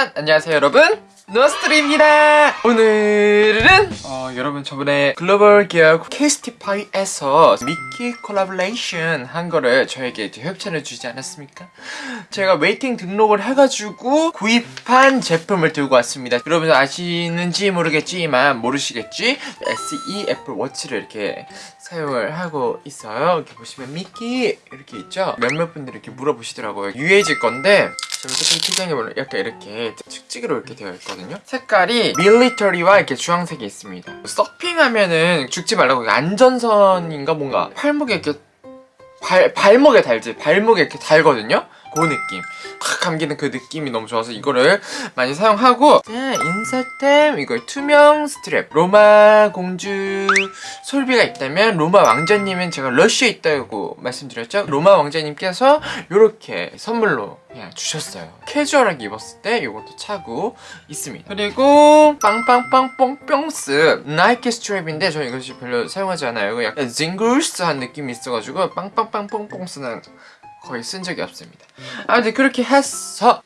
짜잔 안녕하세요 여러분 노스트리입니다 오늘은 어, 여러분 저번에 글로벌 기업 케이스티파이에서 미키 콜라보레이션 한 거를 저에게 협찬을 주지 않았습니까? 제가 waiting 등록을 해가지고 구입한 제품을 들고 왔습니다 여러분 아시는지 모르겠지만 모르시겠지? SE 애플 워치를 이렇게 사용을 하고 있어요 이렇게 보시면 미키 이렇게 있죠? 몇몇 분들이 이렇게 물어보시더라고요 UAG 건데 지금 조금 특이하게 약간 이렇게 측지기로 이렇게 되어 있거든요. 색깔이 밀리터리와 이렇게 주황색이 있습니다. 서핑하면은 죽지 말라고 안전선인가 뭔가 팔목에 이렇게 발, 발목에 달지 발목에 이렇게 달거든요 그 느낌. 확 감기는 그 느낌이 너무 좋아서 이거를 많이 사용하고 네, 인사템 이거 투명 스트랩 로마 공주 솔비가 있다면 로마 왕자님은 제가 러쉬에 있다고 말씀드렸죠? 로마 왕자님께서 이렇게 선물로 그냥 주셨어요. 캐주얼하게 입었을 때 이것도 차고 있습니다. 그리고 빵빵빵 뽕뿅스 나이키 스트랩인데 저는 이것이 별로 사용하지 않아요. 이거 약간 징글스한 느낌이 있어가지고 빵빵빵 뽕뽕스는 거의 쓴 적이 없습니다. 아무튼 그렇게 해서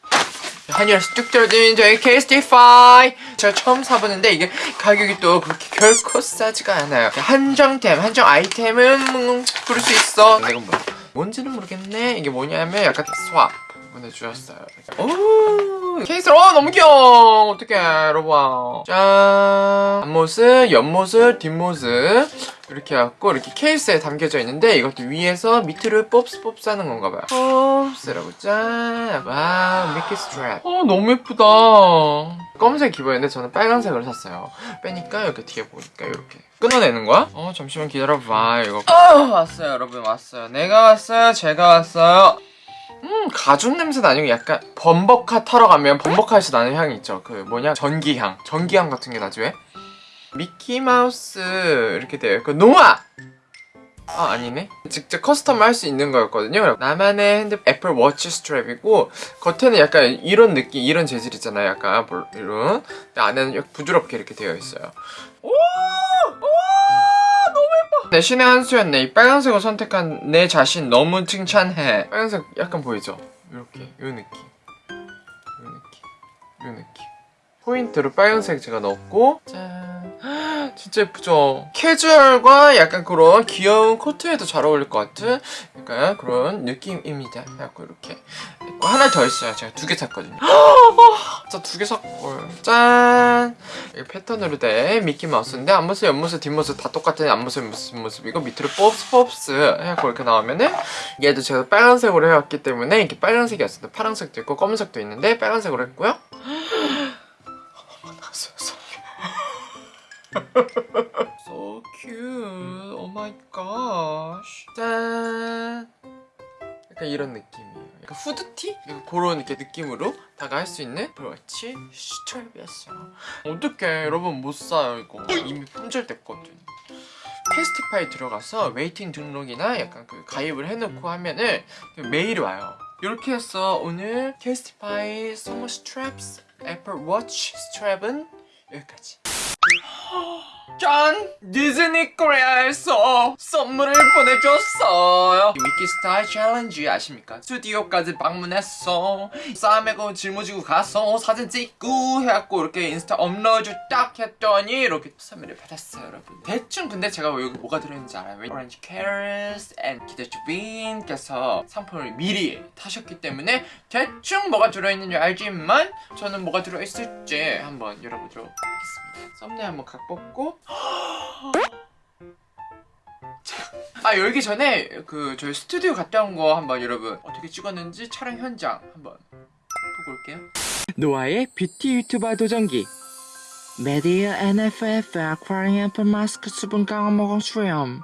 한이라서 뚝 떨어진 저희 케이스티파이 제가 처음 사보는데 이게 가격이 또 그렇게 결코 싸지가 않아요. 한정템, 한정 아이템은 음, 부를 수 있어. 근데 이건 뭐야 뭔지는 모르겠네. 이게 뭐냐면 약간 스왑 보내주셨어요 오! 케이스 어 너무 귀여워! 어떡해 여러분. 짠! 앞모습, 옆모습, 뒷모습. 이렇게 해갖고 이렇게 케이스에 담겨져 있는데 이것도 위에서 밑으로 뽐스 뽐스 하는 건가 봐요. 뽐스라고 짠! wow 미키 스트랩 어 너무 예쁘다. 검은색 기본인데 저는 빨간색을 샀어요. 빼니까 이렇게 뒤에 보니까 이렇게 끊어내는 거야? 어 잠시만 기다려봐 이거. 어 왔어요 여러분 왔어요. 내가 왔어요 제가 왔어요 음 가죽 냄새는 아니고 약간 범퍼카 타러 가면 범퍼카에서 나는 향이 있죠. 그 뭐냐? 전기향. 전기향 같은 게 나지 왜? 미키마우스 이렇게 돼요. 그 노아! 아 아니네. 직접 custom 할 수 있는 거였거든요. 나만의 핸드 애플 워치 스트랩이고 겉에는 약간 이런 느낌 이런 재질 있잖아요. 약간 이런 근데 안에는 부드럽게 이렇게 되어 있어요. 오! 내 신의 한 수였네. 이 빨간색을 선택한 내 자신 너무 칭찬해. 빨간색 약간 보이죠? 이렇게. 요 느낌. 요 느낌. 요 느낌. 포인트로 빨간색 제가 넣었고 짠. 진짜 예쁘죠? 캐주얼과 약간 그런 귀여운 코트에도 잘 어울릴 것 같은 약간 그런 느낌입니다. 그래갖고 이렇게. 하나 더 있어요. 제가 두 개 샀거든요 진짜 두 개 샀걸 짠! 이게 패턴으로 된 미키마우스인데 앞모습, 옆모습, 뒷모습 다 똑같은 앞모습, 뒷모습. 이거 밑으로 뽀스 뽀스 해갖고 이렇게 나오면은 얘도 제가 빨간색으로 해왔기 때문에 이렇게 빨간색이었어요. 파란색도 있고 검은색도 있는데 빨간색으로 했고요 그런 이렇게 느낌으로 다가 할 수 있는 워치 스트랩이었어요. 어떡해. 여러분 못 사요, 이거. 이미 품절됐거든. 캐스티파이 들어가서 waiting 등록이나 약간 그 가입을 해놓고 하면은 메일이 와요. 이렇게 해서 오늘 캐스티파이 서머 스트랩스 애플 워치 스트랩은 여기까지. 짠! 디즈니 코리아에서 선물을 보내줬어요 미키 스타일 challenge 아십니까? 스튜디오까지 방문했어 싸매고 짊어지고 가서 사진 찍고 해갖고 이렇게 인스타 업로드 딱 했더니 이렇게 선물을 받았어요 여러분 대충 근데 제가 여기 뭐가 들어있는지 알아요? 오렌지 캐러스 앤 기대주 빈께서 상품을 미리 타셨기 때문에 대충 뭐가 들어있는지 알지만 저는 뭐가 들어있을지 한번 열어보도록 하겠습니다 썸네일 한번 각 뽑고 아 열기 전에 그 저희 스튜디오 갔다 온 거 한번 여러분 어떻게 찍었는지 촬영 현장 한번 보고 올게요. 노아의 뷰티 유튜버 도전기. 메디힐 NMF 아쿠아링 앰플 마스크 수분 강화 먹어 수염.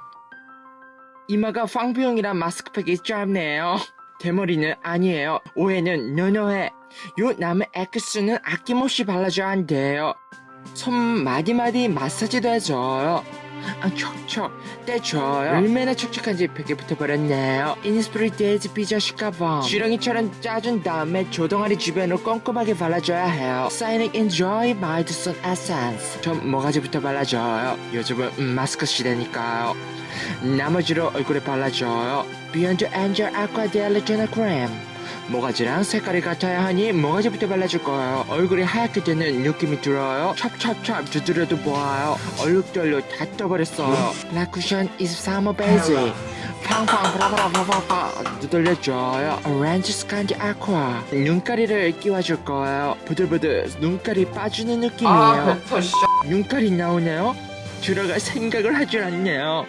이마가 황비홍이라 마스크팩이 짧네요. 대머리는 아니에요. 오해는 no no해. 요 남은 엑스는 아낌없이 발라줘야 한대요 손 마디마디 마사지도 해줘요. 아 척척 떼줘요. 얼마나 촉촉한지 벽에 붙어버렸네요. 이니스프리 데이즈 삐져실까봐. 지렁이처럼 짜준 다음에 조동아리 주변으로 꼼꼼하게 발라줘야 해요. 싸이닉 엔조이 마일드 선 에센스 전 모가지부터 발라줘요. 요즘은 음, 마스크 시대니까요. 나머지로 얼굴에 발라줘요. 비욘드 엔젤 아쿠아 델리제나 크림 모가지랑 색깔이 같아야 하니 모가지부터 발라줄 거예요. 얼굴이 하얗게 되는 느낌이 들어요. 찹찹찹 두드려도 보아요. 얼룩덜룩 다 떠버렸어요. 라쿠션 23호 베이지. 팡팡 브라브라브라브라 두들려줘요. 오렌즈 스칸디 아쿠아. 눈가리를 끼워줄 거예요. 부들부들 눈가리 빠지는 느낌이에요. 아 눈깔이 나오네요. 들어갈 생각을 하질 않네요.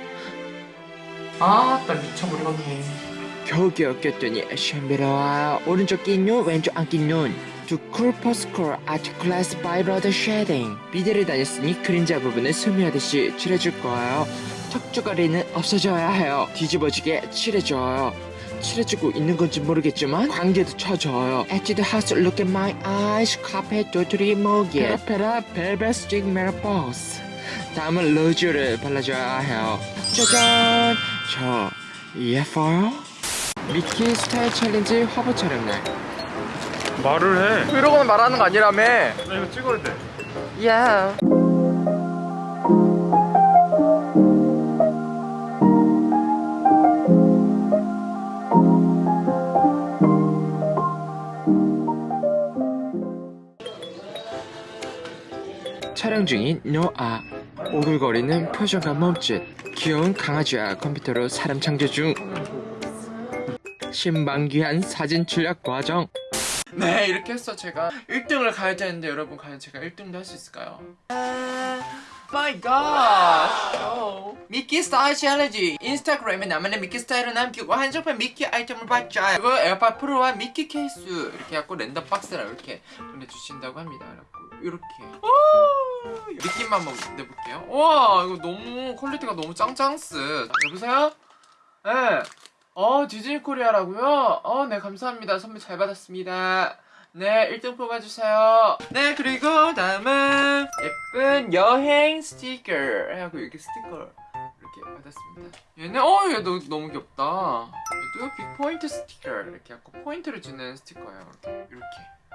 아 나 미쳐버리겠네 겨우겨우 꼈더니 쉔비로와요. 오른쪽 낀 눈, 왼쪽 안 낀 눈. 두 쿨퍼스콜 아트 클래스 바이러드 쉐딩. 비데를 다녔으니 그림자 부분을 스며하듯이 칠해줄 거예요. 턱주가리는 없어져야 해요. 뒤집어지게 칠해줘요. 칠해주고 있는 건지 모르겠지만 광대도 쳐줘요. 에뛰드 하우스 look at my eyes 카페 도토리 모기 페라페라 벨벳 스틱 메라포스 다음은 로즈를 발라줘야 해요. 짜잔! 저 예뻐요? 미키 스타일 challenge 화보 촬영 날. 말을 해. 이러고는 말하는 거 아니라며 나 이거 찍어야 돼. 야 촬영 중인 노아. 오글거리는 표정과 몸짓. 귀여운 강아지와 컴퓨터로 사람 창조 중. 신방귀한 사진 출력 과정. 네 이렇게 해서 제가 1등을 가야 되는데 여러분 과연 제가 1등도 할 수 있을까요? my god! 미키 스타일 challenge 인스타그램에 나만의 미키 스타일을 남기고 한정판 미키 아이템을 받자 그리고 에어팟 프로와 미키 케이스 이렇게 갖고 랜덤 박스랑 이렇게 보내주신다고 합니다 그래갖고 이렇게 오! 느낌만 한번 내볼게요 와 이거 너무 퀄리티가 너무 짱짱스 여보세요? 네. 어 디즈니 코리아라고요? 어 네 감사합니다. 선물 잘 받았습니다. 네 1등 뽑아주세요. 네 그리고 다음은 예쁜 여행 스티커 하고 이렇게 스티커 이렇게 받았습니다. 얘는 어 얘 너, 너무 귀엽다. 얘도 big 포인트 스티커 이렇게 하고 포인트를 주는 스티커예요. 이렇게 이렇게.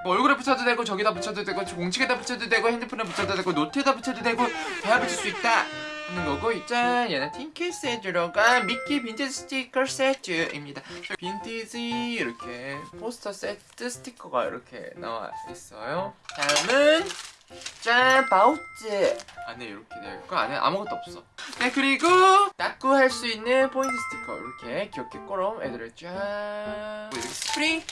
뭐 얼굴에 붙여도 되고 저기다 붙여도 되고 공책에다 붙여도 되고 핸드폰에 붙여도 되고 노트에다 붙여도 되고 다 붙일 수 있다 하는 거고 있잖 얘는 tin 케이스에 들어간 미키 빈티지 스티커 세트입니다. 빈티지 이렇게 포스터 세트 스티커가 이렇게 나와 있어요. 다음은 짠 파우치. 안에 이렇게 되어 있고 안에 아무것도 없어. 네 그리고 다꾸 할 수 있는 포인트 스티커. 이렇게 귀엽게 꼬럼 애들을 짠 이렇게 스프링?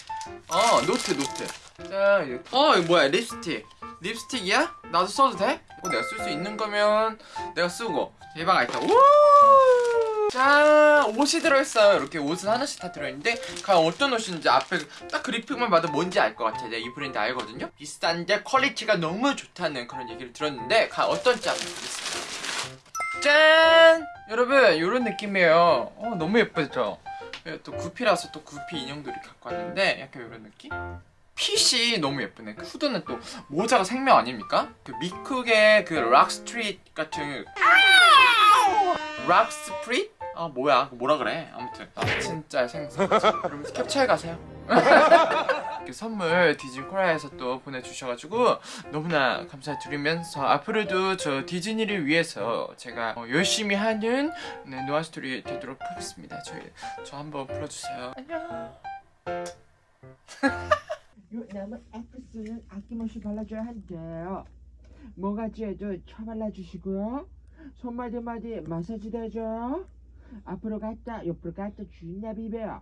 어 노트 노트 짠. 어 이거 뭐야 립스틱 립스틱이야? 나도 써도 돼? 이거 내가 쓸 수 있는 거면 내가 쓰고 대박 아이다 우! 짠 옷이 들어있어요 이렇게 옷은 하나씩 다 들어있는데 과연 어떤 옷인지 앞에 딱 그래픽만 봐도 뭔지 알 것 같아 내가 이 브랜드 알거든요 비싼데 quality가 너무 좋다는 그런 얘기를 들었는데 과연 어떤지 한번 보겠습니다 짠! 여러분 이런 느낌이에요 어 너무 예쁘죠? 예, 또 구피라서 또 구피 인형도 이렇게 갖고 왔는데 약간 이런 느낌? 핏이 너무 예쁘네. 그 후드는 또 모자가 생명 아닙니까? 그 미쿡의 그 rock street 같은 rock spirit? 아 뭐야. 그거 뭐라 그래? 아무튼. 아 진짜 생선. 여러분 캡처해 가세요. 선물 디즈니 코리아에서 또 보내주셔가지고 너무나 감사드리면서 앞으로도 저 디즈니를 위해서 제가 어, 열심히 하는 네, 노아 스토리 되도록 하겠습니다. 저희 저 한번 불러주세요. 안녕 요 남은 엑스는 아낌없이 발라줘야 한대요. 모가지에도 쳐발라주시고요. 손마디마디 마사지도 해줘요. 앞으로 갔다 옆으로 갔다 주인나 비벼요.